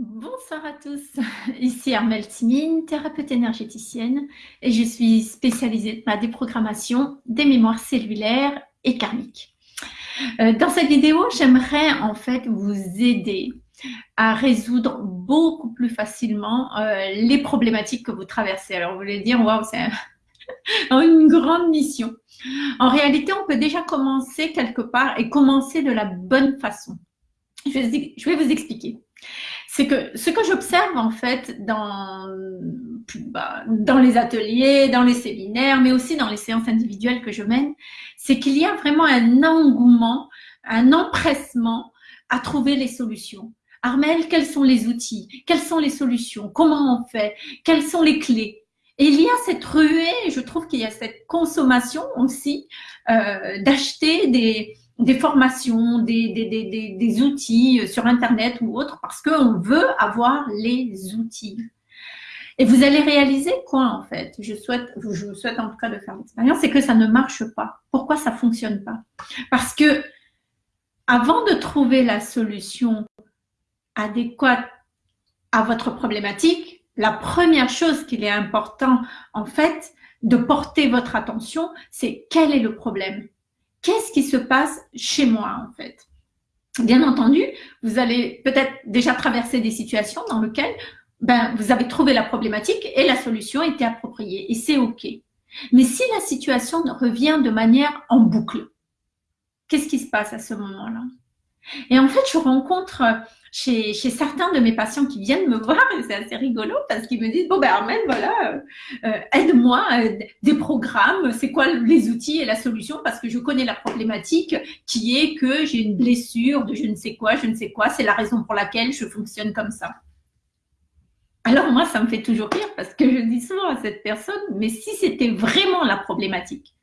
Bonsoir à tous, ici Armelle Timine, thérapeute énergéticienne et je suis spécialisée dans la déprogrammation des mémoires cellulaires et karmiques. Euh, dans cette vidéo, j'aimerais en fait vous aider à résoudre beaucoup plus facilement euh, les problématiques que vous traversez. Alors vous allez dire, waouh, c'est une grande mission. En réalité, on peut déjà commencer quelque part et commencer de la bonne façon. Je vais vous expliquer c'est que ce que j'observe en fait dans, bah, dans les ateliers, dans les séminaires, mais aussi dans les séances individuelles que je mène, c'est qu'il y a vraiment un engouement, un empressement à trouver les solutions. Armel, quels sont les outils? Quelles sont les solutions? Comment on fait? Quelles sont les clés? Et il y a cette ruée, je trouve qu'il y a cette consommation aussi euh, d'acheter des, des formations, des, outils sur Internet ou autre, parce qu'on veut avoir les outils. Et vous allez réaliser quoi en fait? Je souhaite, je vous souhaite en tout cas de faire l'expérience, c'est que ça ne marche pas. Pourquoi ça fonctionne pas? Parce que avant de trouver la solution adéquate à votre problématique, la première chose qu'il est important en fait de porter votre attention, c'est quel est le problème? Qu'est-ce qui se passe chez moi en fait? Bien entendu, vous allez peut-être déjà traverser des situations dans lesquelles ben, vous avez trouvé la problématique et la solution était appropriée et c'est OK. Mais si la situation revient de manière en boucle, qu'est-ce qui se passe à ce moment-là? Et en fait, je rencontre chez, certains de mes patients qui viennent me voir, et c'est assez rigolo parce qu'ils me disent, bon ben Armel, voilà, euh, euh, aide-moi, euh, des programmes, c'est quoi les outils et la solution? Parce que je connais la problématique qui est que j'ai une blessure de je ne sais quoi, je ne sais quoi, c'est la raison pour laquelle je fonctionne comme ça. Alors moi, ça me fait toujours rire parce que je dis souvent à cette personne, mais si c'était vraiment la problématique,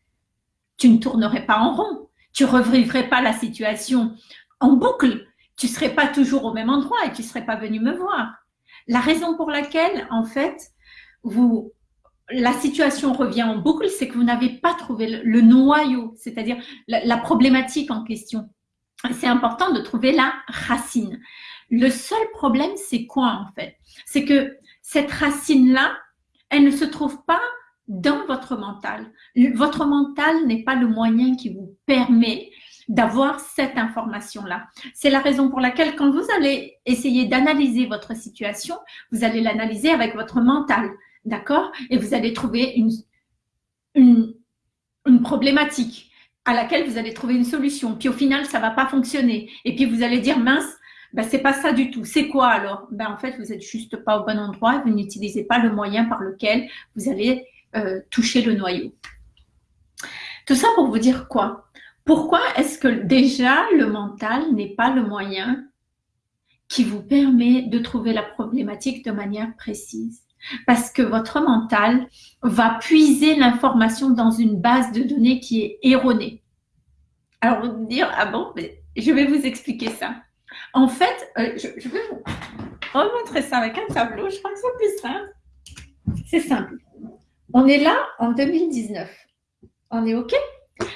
tu ne tournerais pas en rond, tu revivrais pas la situation en boucle, tu serais pas toujours au même endroit et tu serais pas venu me voir. La raison pour laquelle, en fait, vous, la situation revient en boucle, c'est que vous n'avez pas trouvé le, noyau, c'est-à-dire la, problématique en question. C'est important de trouver la racine. Le seul problème, c'est quoi en fait? C'est que cette racine-là, elle ne se trouve pas dans votre mental. Votre mental n'est pas le moyen qui vous permet d'avoir cette information-là. C'est la raison pour laquelle quand vous allez essayer d'analyser votre situation, vous allez l'analyser avec votre mental, d'accord? Et vous allez trouver une, problématique à laquelle vous allez trouver une solution. Puis au final, ça va pas fonctionner. Et puis vous allez dire, mince, ben, c'est pas ça du tout. C'est quoi alors? Ben, En fait, vous êtes juste pas au bon endroit vous n'utilisez pas le moyen par lequel vous allez euh, toucher le noyau. Tout ça pour vous dire quoi? Pourquoi est-ce que déjà le mental n'est pas le moyen qui vous permet de trouver la problématique de manière précise? Parce que votre mental va puiser l'information dans une base de données qui est erronée. Alors vous dire, ah bon, mais je vais vous expliquer ça. En fait, euh, je, vais vous remontrer ça avec un tableau, je crois que c'est plus simple. C'est simple. On est là en 2019. On est OK?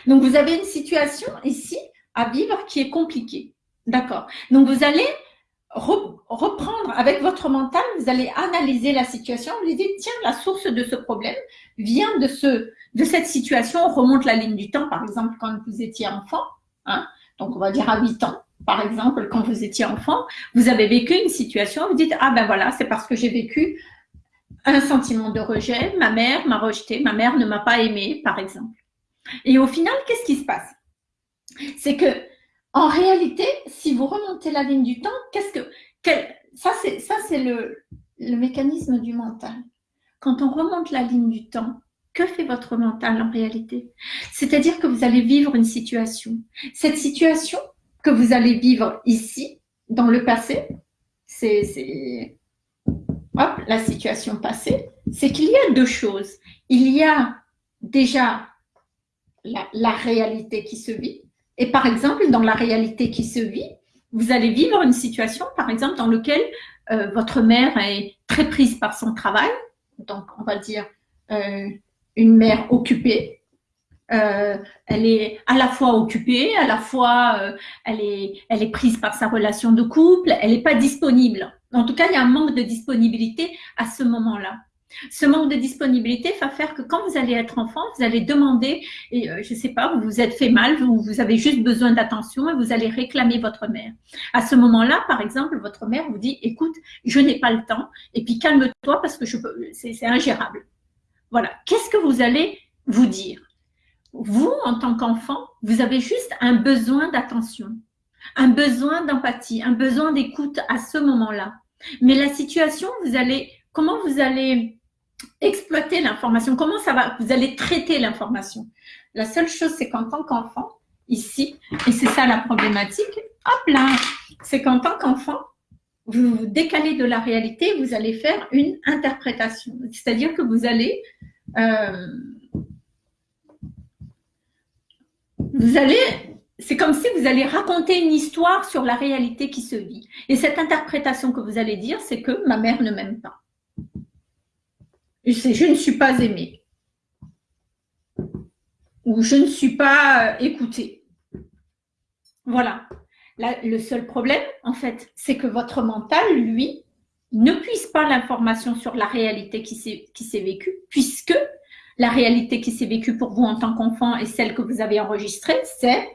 Donc, vous avez une situation ici à vivre qui est compliquée. D'accord Donc, vous allez reprendre avec votre mental, vous allez analyser la situation, vous allez dire, tiens, la source de ce problème vient de, ce, de cette situation, on remonte la ligne du temps, par exemple, quand vous étiez enfant, hein, donc on va dire à 8 ans, par exemple, quand vous étiez enfant, vous avez vécu une situation, vous dites, ah ben voilà, c'est parce que j'ai vécu un sentiment de rejet, ma mère m'a rejeté, ma mère ne m'a pas aimé, par exemple. Et au final, qu'est-ce qui se passe? C'est que, en réalité, si vous remontez la ligne du temps, qu'est-ce que, ça c'est le, le mécanisme du mental. Quand on remonte la ligne du temps, que fait votre mental en réalité? C'est-à-dire que vous allez vivre une situation. Cette situation que vous allez vivre ici, dans le passé, c'est la situation passée, c'est qu'il y a deux choses. Il y a déjà la, réalité qui se vit. Et par exemple, dans la réalité qui se vit, vous allez vivre une situation, par exemple, dans laquelle euh, votre mère est très prise par son travail, donc on va dire euh, une mère occupée. Euh, elle est à la fois occupée, à la fois elle, est, elle est prise par sa relation de couple, elle n'est pas disponible En tout cas, il y a un manque de disponibilité à ce moment-là. Ce manque de disponibilité va faire que quand vous allez être enfant, vous allez demander, et euh, je ne sais pas, vous vous êtes fait mal, vous, vous avez juste besoin d'attention et vous allez réclamer votre mère. À ce moment-là, par exemple, votre mère vous dit, écoute, je n'ai pas le temps, et puis calme-toi parce que c'est ingérable. Voilà. Qu'est-ce que vous allez vous dire? Vous, en tant qu'enfant, vous avez juste un besoin d'attention, un besoin d'empathie, un besoin d'écoute à ce moment-là. Mais la situation, vous allez, comment vous allez exploiter l'information Comment ça va? Vous allez traiter l'information. La seule chose, c'est qu'en tant qu'enfant, ici, et c'est ça la problématique, hop là, c'est qu'en tant qu'enfant, vous vous décalez de la réalité, vous allez faire une interprétation. C'est-à-dire que vous allez, euh, vous allez, c'est comme si vous allez raconter une histoire sur la réalité qui se vit. Et cette interprétation que vous allez dire, c'est que ma mère ne m'aime pas je ne suis pas aimée ou je ne suis pas euh, écoutée. Voilà. le seul problème, en fait, c'est que votre mental, lui, ne puisse pas l'information sur la réalité qui s'est vécue, puisque la réalité qui s'est vécue pour vous en tant qu'enfant et celle que vous avez enregistrée, c'est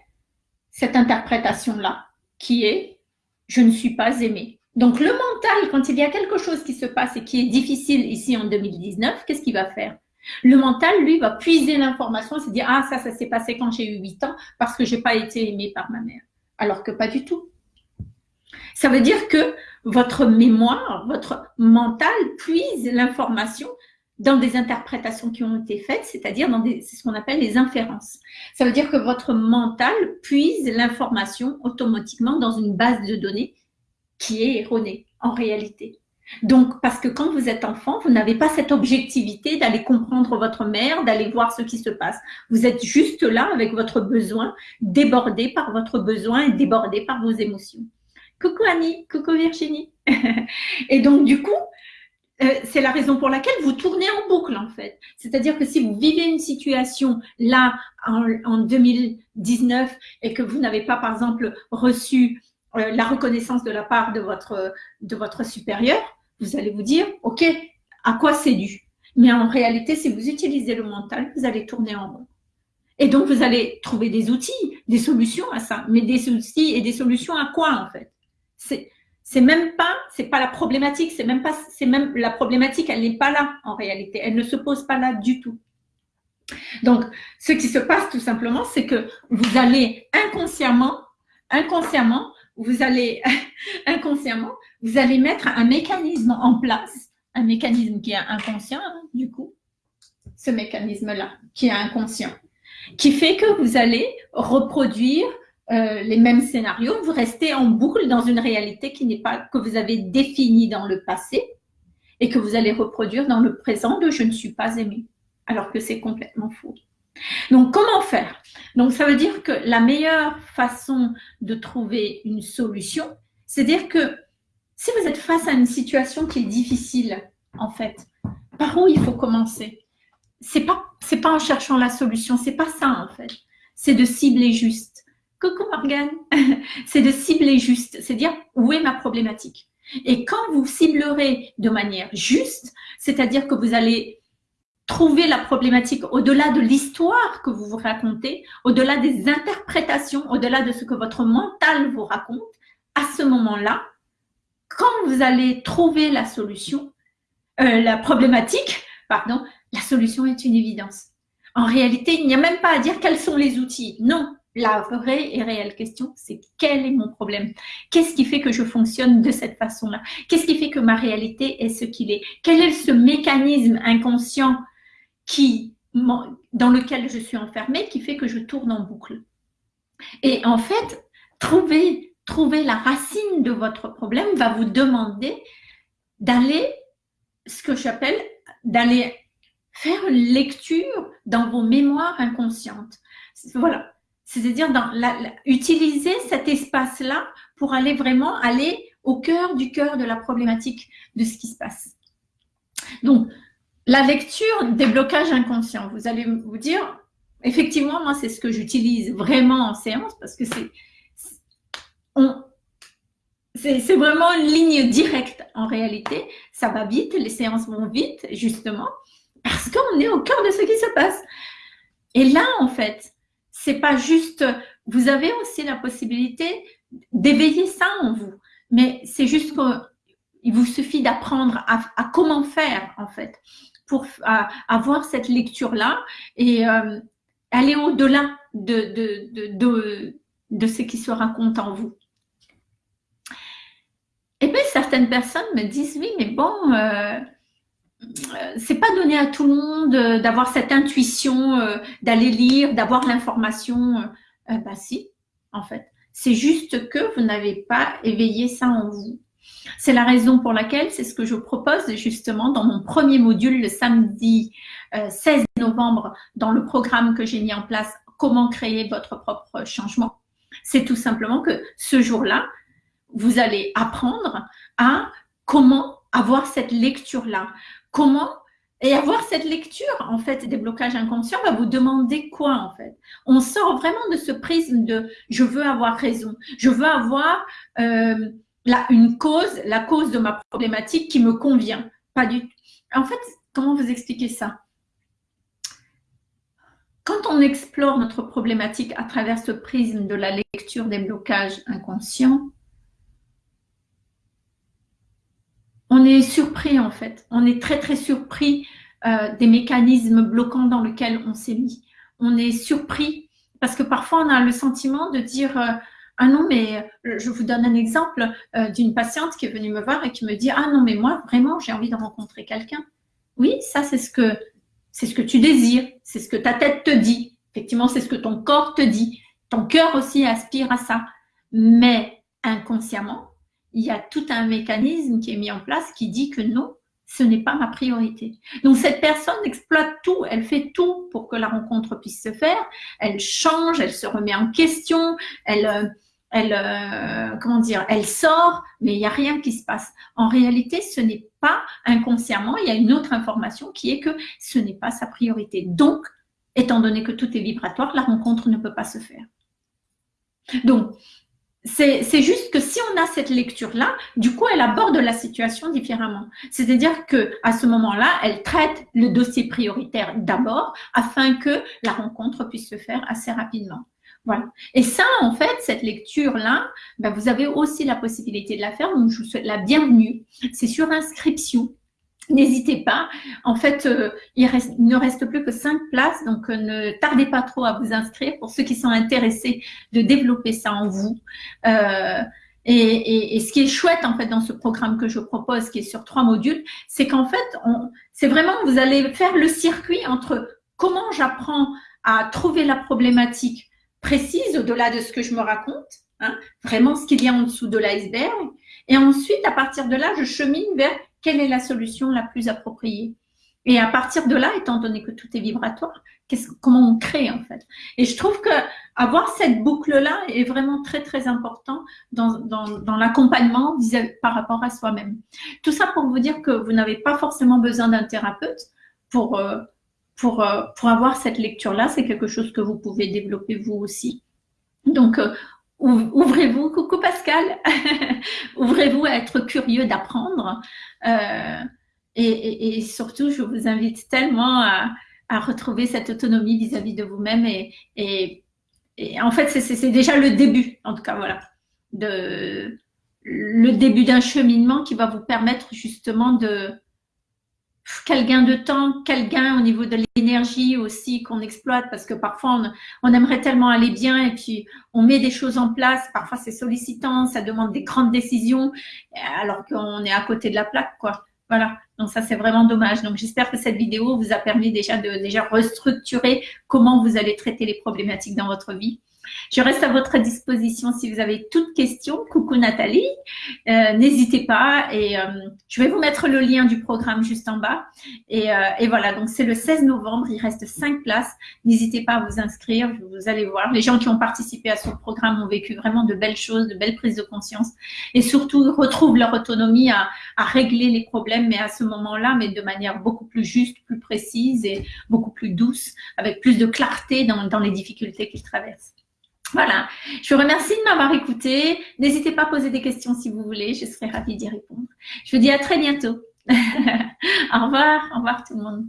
cette interprétation-là, qui est « je ne suis pas aimée ». Donc, le mental, quand il y a quelque chose qui se passe et qui est difficile ici en 2019, qu'est-ce qu'il va faire? Le mental, lui, va puiser l'information se dire « Ah, ça, ça s'est passé quand j'ai eu 8 ans parce que j'ai pas été aimé par ma mère. » Alors que pas du tout. Ça veut dire que votre mémoire, votre mental puise l'information dans des interprétations qui ont été faites, c'est-à-dire dans ce qu'on appelle les inférences. Ça veut dire que votre mental puise l'information automatiquement dans une base de données qui est erroné en réalité. Donc, parce que quand vous êtes enfant, vous n'avez pas cette objectivité d'aller comprendre votre mère, d'aller voir ce qui se passe. Vous êtes juste là avec votre besoin, débordé par votre besoin et débordé par vos émotions. Coucou Annie, coucou Virginie. et donc, du coup, euh, c'est la raison pour laquelle vous tournez en boucle en fait. C'est-à-dire que si vous vivez une situation là en, en 2019 et que vous n'avez pas par exemple reçu la reconnaissance de la part de votre, de votre supérieur, vous allez vous dire, OK, à quoi c'est dû? Mais en réalité, si vous utilisez le mental, vous allez tourner en rond. Et donc, vous allez trouver des outils, des solutions à ça. Mais des outils et des solutions à quoi, en fait? C'est c'est même pas, c'est pas la problématique, c'est même pas, c'est même la problématique, elle n'est pas là en réalité, elle ne se pose pas là du tout. Donc, ce qui se passe tout simplement, c'est que vous allez inconsciemment, inconsciemment vous allez inconsciemment, vous allez mettre un mécanisme en place, un mécanisme qui est inconscient hein, du coup, ce mécanisme-là qui est inconscient, qui fait que vous allez reproduire euh, les mêmes scénarios, vous restez en boucle dans une réalité qui n'est pas que vous avez définie dans le passé et que vous allez reproduire dans le présent de « je ne suis pas aimé », alors que c'est complètement faux. Donc, comment faire? Donc, ça veut dire que la meilleure façon de trouver une solution, c'est dire que si vous êtes face à une situation qui est difficile, en fait, par où il faut commencer? C'est pas, pas en cherchant la solution, c'est pas ça en fait. C'est de cibler juste. Coucou Morgane, c'est de cibler juste, c'est dire où est ma problématique. Et quand vous ciblerez de manière juste, c'est-à-dire que vous allez trouver la problématique au-delà de l'histoire que vous vous racontez, au-delà des interprétations, au-delà de ce que votre mental vous raconte, à ce moment-là, quand vous allez trouver la solution, euh, la problématique, pardon, la solution est une évidence. En réalité, il n'y a même pas à dire quels sont les outils. Non, la vraie et réelle question, c'est quel est mon problème? Qu'est-ce qui fait que je fonctionne de cette façon-là? Qu'est-ce qui fait que ma réalité est ce qu'il est? Quel est ce mécanisme inconscient qui, dans lequel je suis enfermée qui fait que je tourne en boucle. Et en fait, trouver, trouver la racine de votre problème va vous demander d'aller, ce que j'appelle, d'aller faire une lecture dans vos mémoires inconscientes. Voilà. C'est-à-dire utiliser cet espace-là pour aller vraiment aller au cœur du cœur de la problématique de ce qui se passe. Donc, la lecture des blocages inconscients, vous allez vous dire, effectivement, moi, c'est ce que j'utilise vraiment en séance parce que c'est... c'est vraiment une ligne directe en réalité. Ça va vite, les séances vont vite, justement, parce qu'on est au cœur de ce qui se passe. Et là, en fait, c'est pas juste, vous avez aussi la possibilité d'éveiller ça en vous, mais c'est juste qu'il vous suffit d'apprendre à, comment faire, en fait, pour avoir cette lecture-là et euh, aller au-delà de, ce qui se raconte en vous. Et bien, certaines personnes me disent, oui, mais bon, euh, euh, c'est pas donné à tout le monde euh, d'avoir cette intuition, d'aller lire, d'avoir l'information. bah si, en fait. C'est juste que vous n'avez pas éveillé ça en vous. C'est la raison pour laquelle c'est ce que je propose justement dans mon premier module le samedi 16 novembre dans le programme que j'ai mis en place Comment créer votre propre changement. C'est tout simplement que ce jour-là, vous allez apprendre à comment avoir cette lecture-là. Comment et avoir cette lecture, en fait, des blocages inconscients va vous demander quoi, en fait? On sort vraiment de ce prisme de « je veux avoir raison »,« je veux avoir euh, une cause, la cause de ma problématique qui me convient ». Pas du. En fait, comment vous expliquer ça? Quand on explore notre problématique à travers ce prisme de la lecture des blocages inconscients, on est surpris en fait. On est très très surpris euh, des mécanismes bloquants dans lesquels on s'est mis. On est surpris parce que parfois on a le sentiment de dire euh, ah non mais euh, je vous donne un exemple d'une patiente qui est venue me voir et qui me dit ah non mais moi vraiment j'ai envie de rencontrer quelqu'un. Oui, ça c'est ce que c'est ce que tu désires, c'est ce que ta tête te dit. Effectivement, c'est ce que ton corps te dit. Ton cœur aussi aspire à ça. Mais inconsciemment, il y a tout un mécanisme qui est mis en place qui dit que non, ce n'est pas ma priorité. Donc cette personne exploite tout, elle fait tout pour que la rencontre puisse se faire, elle change, elle se remet en question, elle, euh, elle, euh, comment dire, elle sort, mais il n'y a rien qui se passe. En réalité, ce n'est pas inconsciemment, il y a une autre information qui est que ce n'est pas sa priorité. Donc, étant donné que tout est vibratoire, la rencontre ne peut pas se faire. Donc, c'est juste que si on a cette lecture-là, du coup, elle aborde la situation différemment. C'est-à-dire que à ce moment-là, elle traite le dossier prioritaire d'abord afin que la rencontre puisse se faire assez rapidement. Voilà. Et ça, en fait, cette lecture-là, ben, vous avez aussi la possibilité de la faire. Donc, je vous souhaite la bienvenue. C'est sur inscription. N'hésitez pas. En fait, euh, il, ne reste plus que cinq places, donc euh, ne tardez pas trop à vous inscrire pour ceux qui sont intéressés de développer ça en vous. Euh, et, ce qui est chouette en fait dans ce programme que je propose, qui est sur trois modules, c'est qu'en fait, c'est vraiment vous allez faire le circuit entre comment j'apprends à trouver la problématique précise au-delà de ce que je me raconte, hein, vraiment ce qu'il y a en dessous de l'iceberg, et ensuite à partir de là, je chemine vers quelle est la solution la plus appropriée. Et à partir de là, étant donné que tout est vibratoire, comment on crée en fait? Et je trouve que avoir cette boucle-là est vraiment très très important dans, dans, l'accompagnement par rapport à soi-même. Tout ça pour vous dire que vous n'avez pas forcément besoin d'un thérapeute pour, euh, pour, euh, pour avoir cette lecture-là. C'est quelque chose que vous pouvez développer vous aussi. Donc, euh, ouvrez-vous, coucou Pascal, ouvrez-vous à être curieux d'apprendre. Euh, et, surtout, je vous invite tellement à, retrouver cette autonomie vis-à-vis de vous-même. Et, en fait, c'est déjà le début, en tout cas, voilà, de, le début d'un cheminement qui va vous permettre justement de, quel gain de temps, quel gain au niveau de l'énergie aussi qu'on exploite, parce que parfois on, aimerait tellement aller bien et puis on met des choses en place, parfois c'est sollicitant, ça demande des grandes décisions, alors qu'on est à côté de la plaque, quoi. Voilà, donc ça c'est vraiment dommage. Donc j'espère que cette vidéo vous a permis déjà de déjà restructurer comment vous allez traiter les problématiques dans votre vie. Je reste à votre disposition si vous avez toute question. Coucou Nathalie, euh, n'hésitez pas et euh, je vais vous mettre le lien du programme juste en bas. Et, euh, voilà, donc c'est le 16 novembre, il reste 5 places. N'hésitez pas à vous inscrire, vous allez voir. Les gens qui ont participé à ce programme ont vécu vraiment de belles choses, de belles prises de conscience et surtout retrouvent leur autonomie à, régler les problèmes, mais à ce moment-là, mais de manière beaucoup plus juste, plus précise et beaucoup plus douce, avec plus de clarté dans les difficultés qu'ils traversent. Voilà, je vous remercie de m'avoir écouté. N'hésitez pas à poser des questions si vous voulez, je serai ravie d'y répondre. Je vous dis à très bientôt. au revoir, au revoir tout le monde.